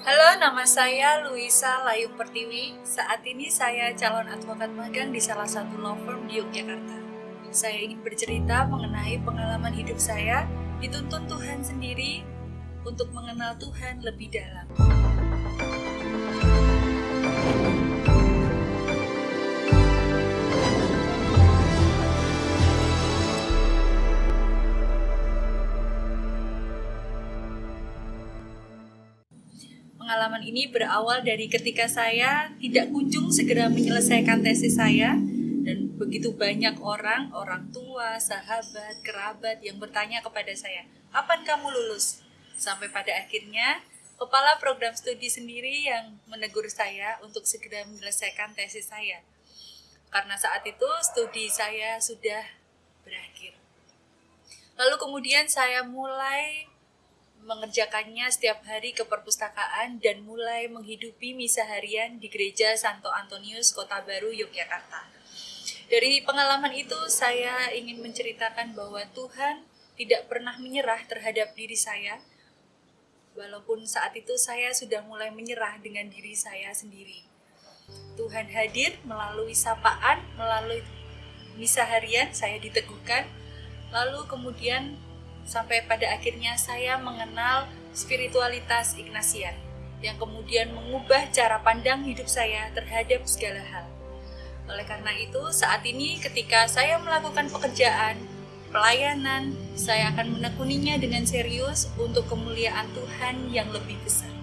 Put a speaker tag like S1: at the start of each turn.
S1: Halo, nama saya Luisa Layung Pertiwi. Saat ini saya calon advokat magang di salah satu law firm di Yogyakarta. Saya ingin bercerita mengenai pengalaman hidup saya dituntun Tuhan sendiri untuk mengenal Tuhan lebih dalam. Pengalaman ini berawal dari ketika saya tidak kunjung segera menyelesaikan tesis saya dan begitu banyak orang, orang tua, sahabat, kerabat yang bertanya kepada saya, "Kapan kamu lulus?" Sampai pada akhirnya kepala program studi sendiri yang menegur saya untuk segera menyelesaikan tesis saya. Karena saat itu studi saya sudah berakhir. Lalu kemudian saya mulai mengerjakannya setiap hari ke perpustakaan dan mulai menghidupi misa harian di gereja Santo Antonius Kota Baru Yogyakarta. Dari pengalaman itu saya ingin menceritakan bahwa Tuhan tidak pernah menyerah terhadap diri saya walaupun saat itu saya sudah mulai menyerah dengan diri saya sendiri. Tuhan hadir melalui sapaan, melalui misa harian saya diteguhkan, lalu kemudian sampai pada akhirnya saya mengenal spiritualitas Ignatian yang kemudian mengubah cara pandang hidup saya terhadap segala hal. Oleh karena itu, saat ini ketika saya melakukan pekerjaan, pelayanan, saya akan menekuninya dengan serius untuk kemuliaan Tuhan yang lebih besar.